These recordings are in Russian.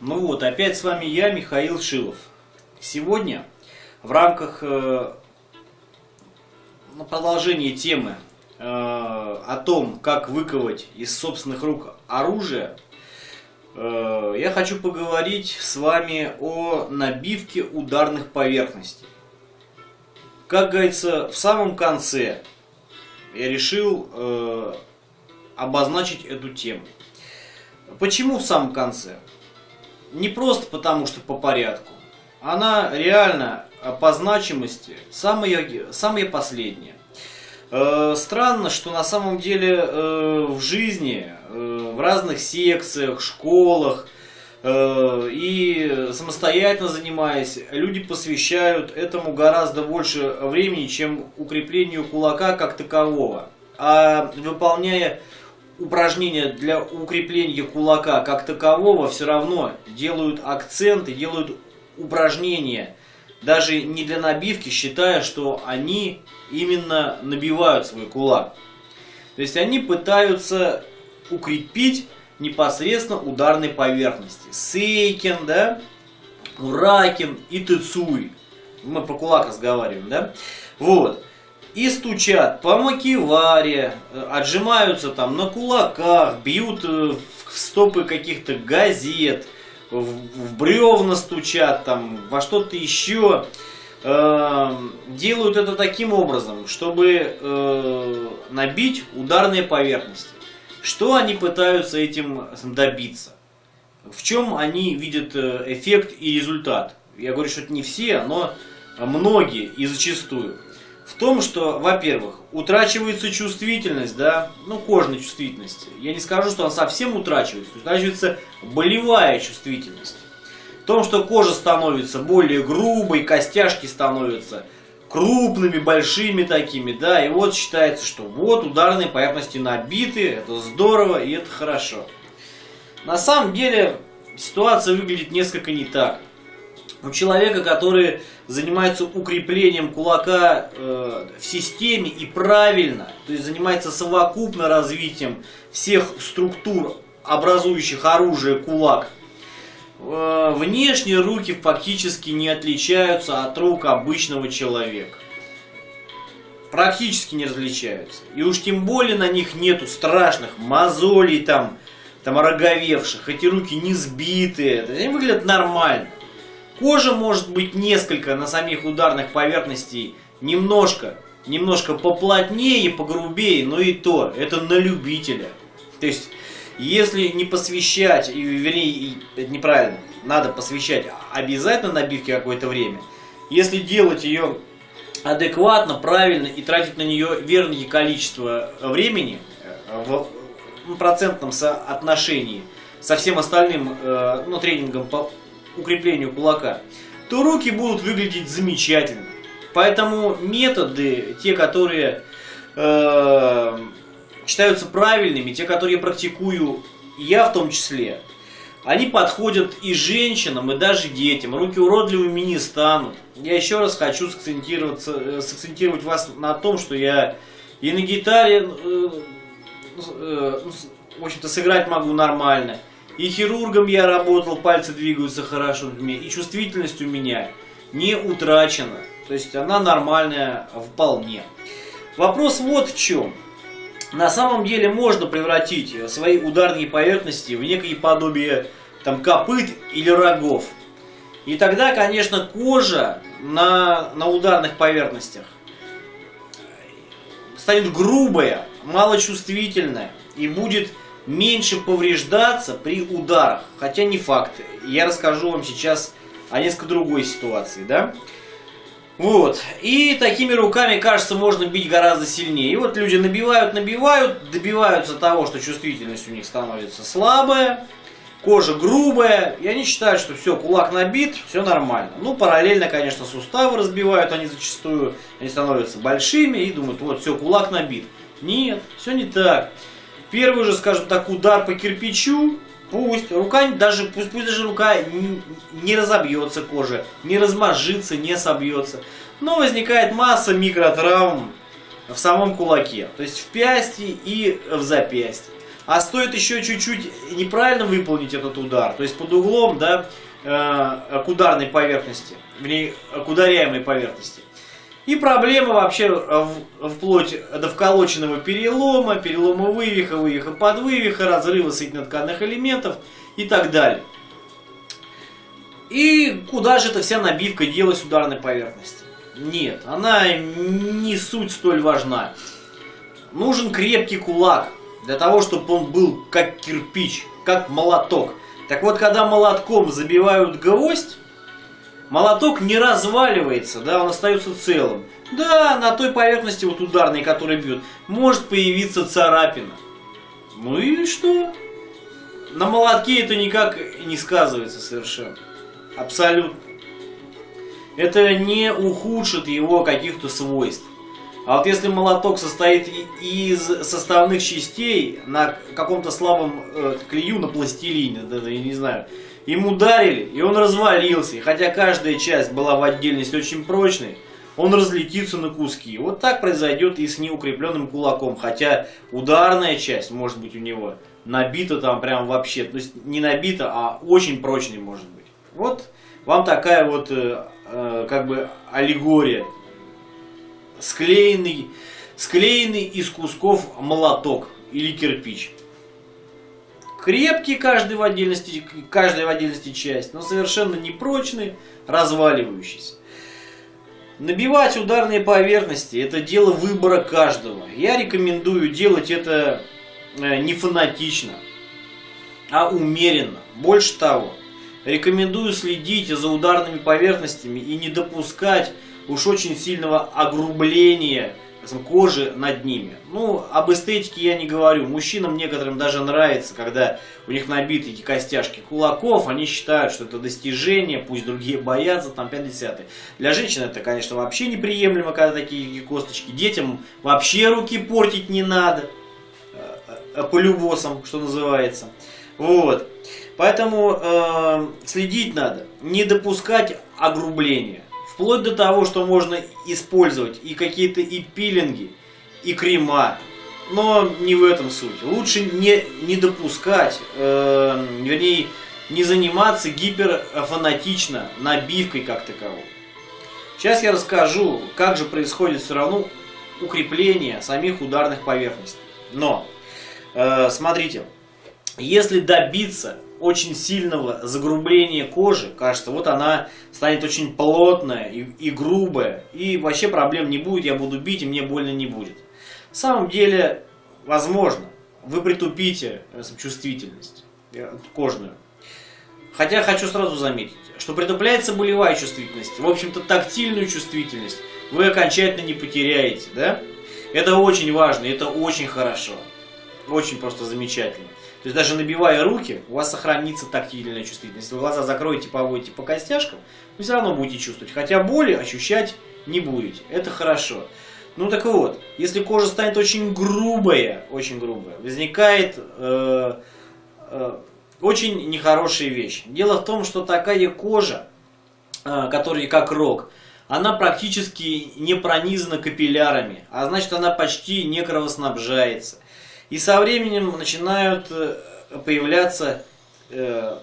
Ну вот, опять с вами я, Михаил Шилов. Сегодня в рамках э, продолжения темы э, о том, как выковать из собственных рук оружие, э, я хочу поговорить с вами о набивке ударных поверхностей. Как говорится, в самом конце я решил э, обозначить эту тему. Почему в самом конце? Не просто потому, что по порядку. Она реально по значимости самая, самая последняя. Э, странно, что на самом деле э, в жизни, э, в разных секциях, школах э, и самостоятельно занимаясь, люди посвящают этому гораздо больше времени, чем укреплению кулака как такового. А выполняя упражнения для укрепления кулака как такового все равно делают акценты, делают упражнения, даже не для набивки, считая, что они именно набивают свой кулак. То есть они пытаются укрепить непосредственно ударной поверхности. Сейкин, да, Уракин и Тыцуй. Мы про кулак разговариваем, да? Вот и стучат по макеваре, э, отжимаются там на кулаках, бьют э, в стопы каких-то газет, в, в бревна стучат, там, во что-то еще. Э, делают это таким образом, чтобы э, набить ударные поверхности. Что они пытаются этим добиться? В чем они видят эффект и результат? Я говорю, что это не все, но многие и зачастую в том, что, во-первых, утрачивается чувствительность, да, ну, кожной чувствительности. Я не скажу, что она совсем утрачивается, утрачивается болевая чувствительность. В том, что кожа становится более грубой, костяшки становятся крупными, большими такими, да, и вот считается, что вот ударные поверхности набиты, это здорово и это хорошо. На самом деле ситуация выглядит несколько не так. У человека, который занимается укреплением кулака э, в системе и правильно, то есть занимается совокупно развитием всех структур, образующих оружие кулак, э, внешние руки фактически не отличаются от рук обычного человека. Практически не различаются. И уж тем более на них нету страшных мозолей там, там ороговевших. Эти руки не сбитые. Они выглядят нормально. Кожа может быть несколько на самих ударных поверхностей немножко, немножко поплотнее и погрубее, но и то, это на любителя. То есть, если не посвящать, вернее, неправильно, надо посвящать обязательно набивке какое-то время. Если делать ее адекватно, правильно и тратить на нее верное количество времени э, в процентном соотношении со всем остальным э, ну, тренингом по укреплению кулака, то руки будут выглядеть замечательно. Поэтому методы, те, которые э, считаются правильными, те, которые практикую, я в том числе, они подходят и женщинам, и даже детям. Руки уродливыми не станут. Я еще раз хочу сакцентироваться, э, сакцентировать вас на том, что я и на гитаре, э, э, в общем-то, сыграть могу нормально. И хирургом я работал, пальцы двигаются хорошо, и чувствительность у меня не утрачена. То есть она нормальная вполне. Вопрос вот в чем. На самом деле можно превратить свои ударные поверхности в некое подобие там, копыт или рогов. И тогда, конечно, кожа на, на ударных поверхностях станет грубая, малочувствительная и будет меньше повреждаться при ударах. Хотя не факт. Я расскажу вам сейчас о несколько другой ситуации, да? Вот. И такими руками, кажется, можно бить гораздо сильнее. И вот люди набивают, набивают, добиваются того, что чувствительность у них становится слабая, кожа грубая, и они считают, что все, кулак набит, все нормально. Ну, параллельно, конечно, суставы разбивают они зачастую, они становятся большими и думают, вот, все, кулак набит. Нет, все не так. Первый же, скажем так, удар по кирпичу, пусть рука даже, пусть, пусть даже рука не, разобьется кожа, не размажится, не собьется. Но возникает масса микротравм в самом кулаке, то есть в пясти и в запястье. А стоит еще чуть-чуть неправильно выполнить этот удар, то есть под углом, да, э, к ударной поверхности, вернее, к ударяемой поверхности. И проблема вообще вплоть до вколоченного перелома, перелома вывиха, вывиха под вывиха, разрыва соединенно-тканных элементов и так далее. И куда же эта вся набивка делась ударной поверхности? Нет, она не суть столь важна. Нужен крепкий кулак, для того, чтобы он был как кирпич, как молоток. Так вот, когда молотком забивают гвоздь, молоток не разваливается, да, он остается целым. Да, на той поверхности вот ударной, которая бьет, может появиться царапина. Ну и что? На молотке это никак не сказывается совершенно. Абсолютно. Это не ухудшит его каких-то свойств. А вот если молоток состоит из составных частей на каком-то слабом э, клею на пластилине, даже, я не знаю, им ударили, и он развалился, и хотя каждая часть была в отдельности очень прочной, он разлетится на куски. Вот так произойдет и с неукрепленным кулаком, хотя ударная часть, может быть, у него набита там прям вообще, то есть не набита, а очень прочной может быть. Вот вам такая вот э, э, как бы аллегория склеенный, склеенный из кусков молоток или кирпич. Крепкий каждый в отдельности, каждая в отдельности часть, но совершенно непрочный, разваливающийся. Набивать ударные поверхности – это дело выбора каждого. Я рекомендую делать это э, не фанатично, а умеренно. Больше того, рекомендую следить за ударными поверхностями и не допускать уж очень сильного огрубления кожи над ними. Ну, об эстетике я не говорю. Мужчинам некоторым даже нравится, когда у них набиты эти костяшки кулаков, они считают, что это достижение, пусть другие боятся, там 50 -е. Для женщин это, конечно, вообще неприемлемо, когда такие косточки. Детям вообще руки портить не надо, э, э, по любосам, что называется. Вот. Поэтому э, следить надо, не допускать огрубления. Вплоть до того, что можно использовать и какие-то и пилинги, и крема. Но не в этом суть. Лучше не, не допускать, э, вернее, не заниматься гиперфанатично набивкой как таковой. Сейчас я расскажу, как же происходит все равно укрепление самих ударных поверхностей. Но, э, смотрите, если добиться очень сильного загрубления кожи, кажется, вот она станет очень плотная и, и грубая, и вообще проблем не будет, я буду бить, и мне больно не будет. На самом деле, возможно, вы притупите э, чувствительность э, кожную. Хотя хочу сразу заметить, что притупляется болевая чувствительность, в общем-то тактильную чувствительность вы окончательно не потеряете, да? Это очень важно, это очень хорошо, очень просто замечательно. То есть даже набивая руки, у вас сохранится тактильная чувствительность. Если вы глаза закроете, поводите по костяшкам, вы все равно будете чувствовать. Хотя боли ощущать не будете. Это хорошо. Ну так вот, если кожа станет очень грубая, очень грубая, возникает э, э, очень нехорошая вещь. Дело в том, что такая кожа, э, которая как рог, она практически не пронизана капиллярами, а значит она почти не кровоснабжается. И со временем начинают э, появляться э,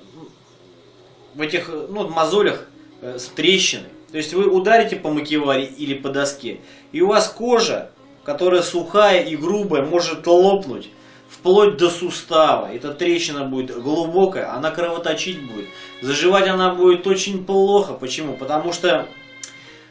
в этих ну, мозолях э, трещины. То есть вы ударите по макеваре или по доске, и у вас кожа, которая сухая и грубая, может лопнуть вплоть до сустава. Эта трещина будет глубокая, она кровоточить будет. Заживать она будет очень плохо. Почему? Потому что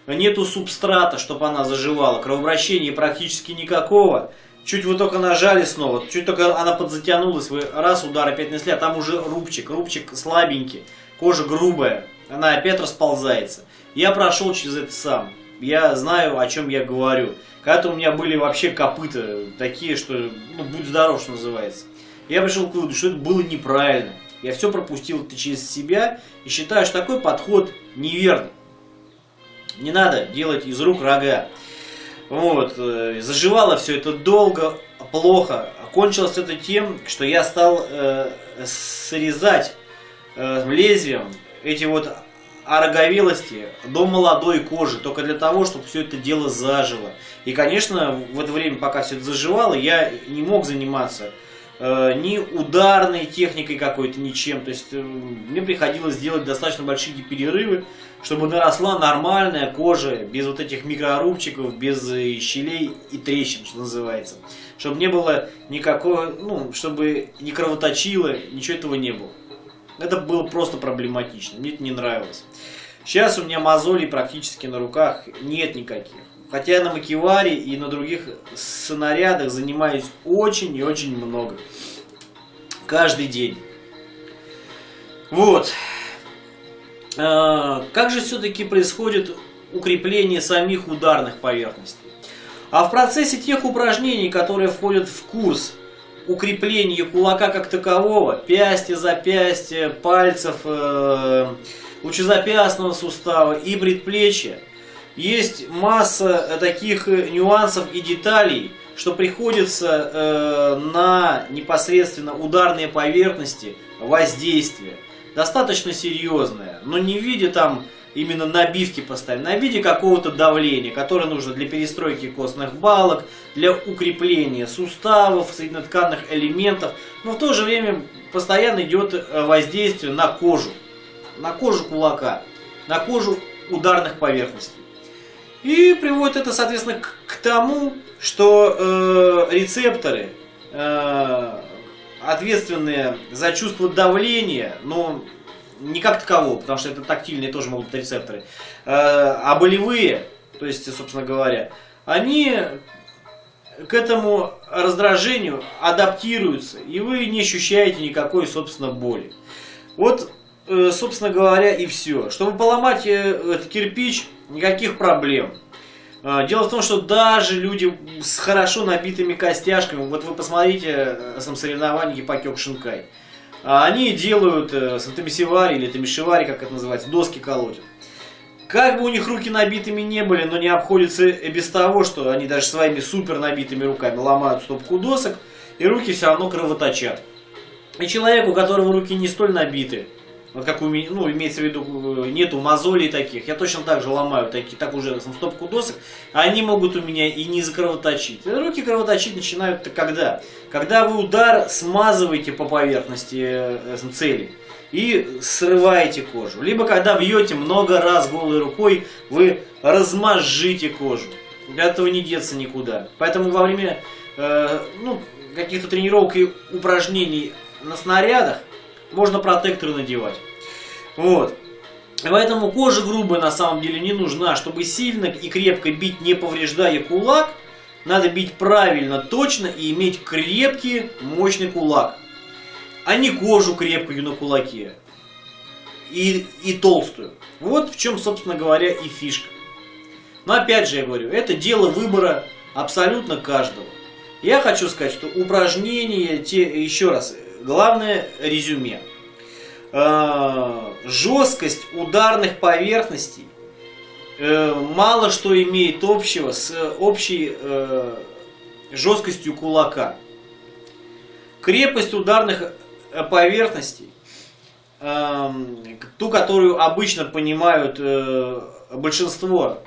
нету субстрата, чтобы она заживала. Кровообращения практически никакого. Чуть вы только нажали снова, чуть только она подзатянулась, вы раз удар опять нанесли, а там уже рубчик, рубчик слабенький, кожа грубая, она опять расползается. Я прошел через это сам, я знаю, о чем я говорю. Когда-то у меня были вообще копыта такие, что, ну, будь здоров, что называется. Я пришел к выводу, что это было неправильно. Я все пропустил это через себя и считаю, что такой подход неверный. Не надо делать из рук рога. Вот, э, заживало все это долго, плохо. Кончилось это тем, что я стал э, срезать э, лезвием эти вот ороговелости до молодой кожи, только для того, чтобы все это дело зажило. И, конечно, в это время, пока все это заживало, я не мог заниматься ни ударной техникой какой-то, ничем. То есть э, мне приходилось делать достаточно большие перерывы, чтобы наросла нормальная кожа, без вот этих микрорубчиков, без э, щелей и трещин, что называется. Чтобы не было никакого, ну, чтобы не кровоточило, ничего этого не было. Это было просто проблематично, мне это не нравилось. Сейчас у меня мозолей практически на руках нет никаких. Хотя на макеваре и на других снарядах занимаюсь очень и очень много. Каждый день. Вот. А, как же все-таки происходит укрепление самих ударных поверхностей? А в процессе тех упражнений, которые входят в курс укрепления кулака как такового, пястья, запястья, пальцев, э, лучезапястного сустава и предплечья, есть масса таких нюансов и деталей, что приходится э, на непосредственно ударные поверхности воздействие. Достаточно серьезное, но не в виде там именно набивки поставить, на виде какого-то давления, которое нужно для перестройки костных балок, для укрепления суставов, соединотканных элементов, но в то же время постоянно идет э, воздействие на кожу, на кожу кулака, на кожу ударных поверхностей. И приводит это, соответственно, к, к тому, что э, рецепторы, э, ответственные за чувство давления, но не как такового, потому что это тактильные тоже могут быть рецепторы, э, а болевые, то есть, собственно говоря, они к этому раздражению адаптируются, и вы не ощущаете никакой, собственно, боли. Вот, э, собственно говоря, и все. Чтобы поломать э, этот кирпич, никаких проблем. А, дело в том, что даже люди с хорошо набитыми костяшками, вот вы посмотрите э, сам соревнования Гиппокёк Шинкай, а, они делают э, с тамисивари или тамишивари, как это называется, доски колотят. Как бы у них руки набитыми не были, но не обходится без того, что они даже своими супер набитыми руками ломают стопку досок, и руки все равно кровоточат. И человек, у которого руки не столь набиты, вот как у меня, ну, имеется в виду, э, нету мозолей таких. Я точно так же ломаю такие, так уже стопку досок. А они могут у меня и не закровоточить. Руки кровоточить начинают когда? Когда вы удар смазываете по поверхности э, цели и срываете кожу. Либо когда бьете много раз голой рукой, вы размажите кожу. Для этого не деться никуда. Поэтому во время э, ну, каких-то тренировок и упражнений на снарядах можно протекторы надевать. Вот. Поэтому кожа грубая на самом деле не нужна. Чтобы сильно и крепко бить, не повреждая кулак, надо бить правильно, точно и иметь крепкий, мощный кулак. А не кожу крепкую на кулаке. И, и толстую. Вот в чем, собственно говоря, и фишка. Но опять же я говорю, это дело выбора абсолютно каждого. Я хочу сказать, что упражнения, те, еще раз, главное резюме. Э, жесткость ударных поверхностей э, мало что имеет общего с общей э, жесткостью кулака. Крепость ударных поверхностей, ту, которую обычно понимают большинство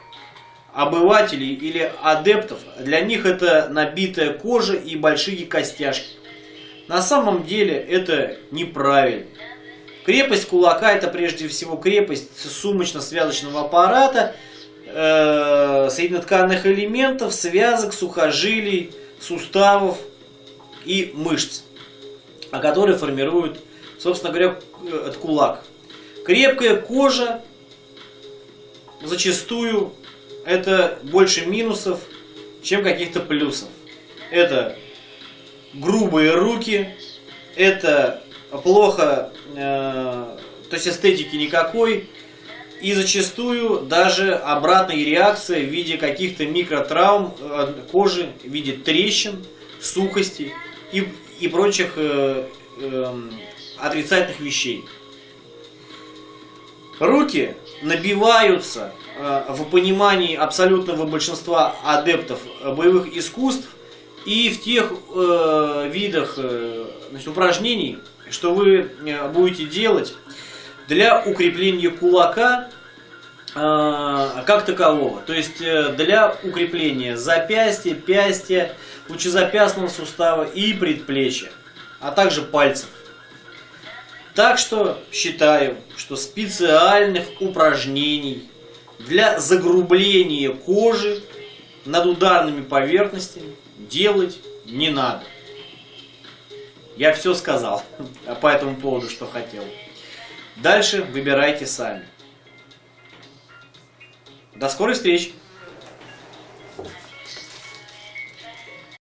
обывателей или адептов, для них это набитая кожа и большие костяшки. На самом деле это неправильно. Крепость кулака это прежде всего крепость сумочно-связочного аппарата, э, соединотканных элементов, связок, сухожилий, суставов и мышц, а которые формируют, собственно говоря, этот кулак. Крепкая кожа зачастую это больше минусов, чем каких-то плюсов. Это грубые руки, это плохо, э, то есть эстетики никакой, и зачастую даже обратная реакция в виде каких-то микротравм э, кожи, в виде трещин, сухости и, и прочих э, э, отрицательных вещей. Руки набиваются э, в понимании абсолютного большинства адептов боевых искусств и в тех э, видах э, значит, упражнений, что вы э, будете делать для укрепления кулака э, как такового. То есть э, для укрепления запястья, пястья, лучезапястного сустава и предплечья. а также пальцев. Так что считаю, что специальных упражнений для загрубления кожи над ударными поверхностями делать не надо. Я все сказал по этому поводу, что хотел. Дальше выбирайте сами. До скорой встречи!